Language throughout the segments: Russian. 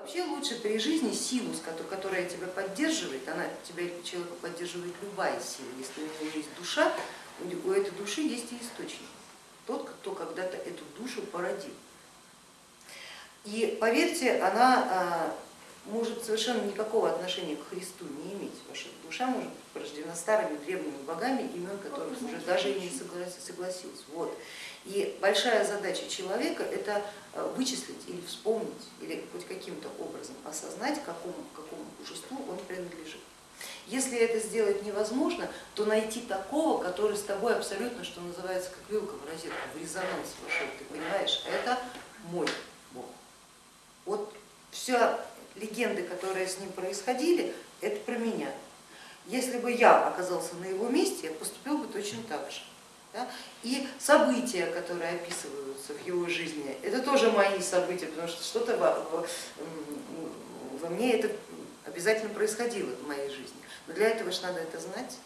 Вообще лучше при жизни силу, которая тебя поддерживает, она тебя человека поддерживает любая сила. Если у него есть душа, у этой души есть и источник. Тот, кто когда-то эту душу породил. И поверьте, она а, совершенно никакого отношения к Христу не иметь. Ваша душа может быть порождена старыми древними богами, имен которых уже даже и не согласился. Вот. И большая задача человека это э, вычислить или вспомнить, или хоть каким-то образом осознать, какому, какому божеству он принадлежит. Если это сделать невозможно, то найти такого, который с тобой абсолютно, что называется, как вилка в розетку, в резонанс вошел, ты понимаешь, это мой Бог. Вот все легенды, которые с ним происходили, это про меня. Если бы я оказался на его месте, я поступил бы точно так же. Да? И события, которые описываются в его жизни, это тоже мои события, потому что что-то во, во мне это обязательно происходило в моей жизни. Но для этого же надо это знать,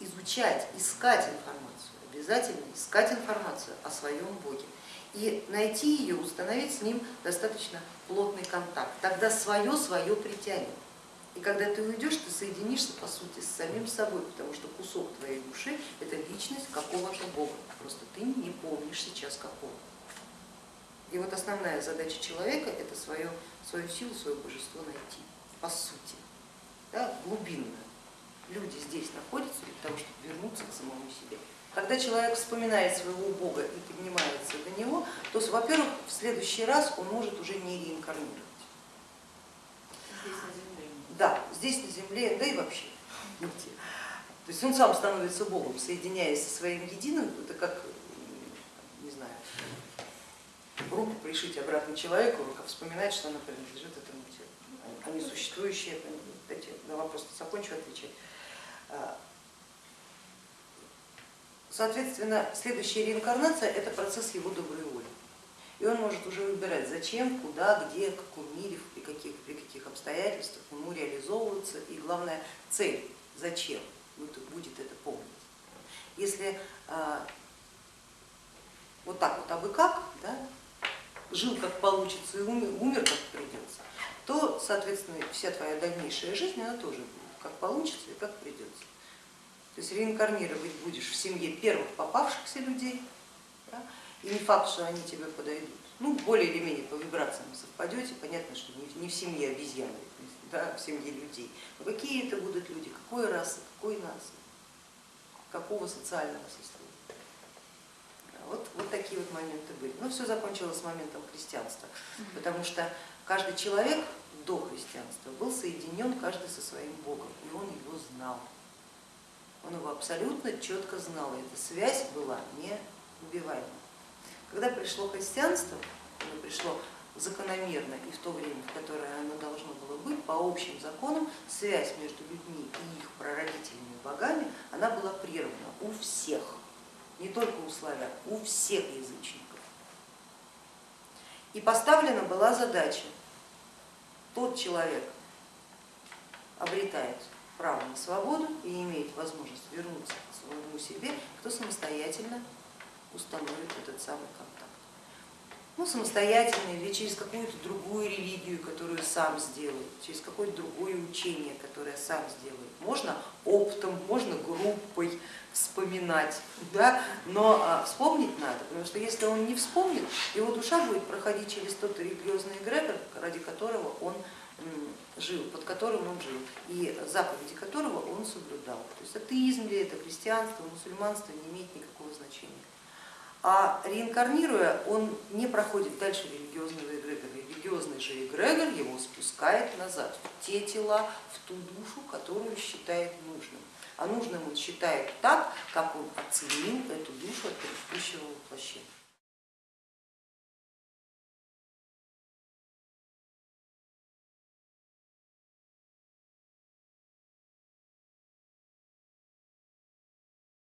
изучать, искать информацию, обязательно искать информацию о своем Боге и найти ее, установить с ним достаточно плотный контакт. Тогда свое свое притянет. И когда ты уйдешь, ты соединишься по сути с самим собой, потому что кусок твоей души это личность какого-то Бога, просто ты не помнишь сейчас какого. И вот основная задача человека это свою, свою силу, свое божество найти, по сути, да, глубинно. Люди здесь находятся для того, чтобы вернуться к самому себе. Когда человек вспоминает своего Бога и поднимается до него, то, во-первых, в следующий раз он может уже не реинкарнировать. Да, здесь на земле, да и вообще нигде. То есть он сам становится Богом, соединяясь со своим единым, это как, не знаю, руку пришить обратно человеку, рука вспоминает, что она принадлежит этому телу. Они существующие, дайте на вопрос закончу отвечать. А, соответственно, следующая реинкарнация это процесс его доброй воли. И он может уже выбирать, зачем, куда, где, в каком мире, при каких, при каких обстоятельствах ему реализовываться и главное цель, зачем будет это помнить. Если а, вот так вот абы как, да, жил как получится и умер, умер как придется, то, соответственно, вся твоя дальнейшая жизнь, она тоже будет как получится и как придется. То есть реинкарнировать будешь в семье первых попавшихся людей, да, и не факт, что они тебе подойдут. Ну, более или менее по вибрациям совпадете, понятно, что не в семье обезьяны, да, в семье людей. Но какие это будут люди, какой расы, какой нации, какого социального сословия. Вот, вот такие вот моменты были. Но все закончилось с моментом христианства, потому что каждый человек до христианства был соединен каждый со своим Богом, и он его знал. Он его абсолютно четко знал, и эта связь была неубиваема. Когда пришло христианство, оно пришло закономерно и в то время, в которое оно должно было быть, по общим законам, связь между людьми и их прародителями богами, она была прервана у всех, не только у славян, у всех язычников. И поставлена была задача, тот человек обретает право на свободу и имеет возможность вернуться к своему себе, кто самостоятельно установит этот самый контакт. Ну, самостоятельно или через какую-то другую религию, которую сам сделает, через какое-то другое учение, которое сам сделает. Можно оптом, можно группой вспоминать, да? но а, вспомнить надо, потому что если он не вспомнит, его душа будет проходить через тот религиозный эгрегор, ради которого он жил, под которым он жил, и заповеди которого он соблюдал. То есть атеизм ли это, христианство, мусульманство не имеет никакого значения. А реинкарнируя, он не проходит дальше религиозного эгрегора. Религиозный же эгрегор его спускает назад, в те тела, в ту душу, которую считает нужным. А нужным он считает так, как он оценил эту душу от предыдущего воплощения.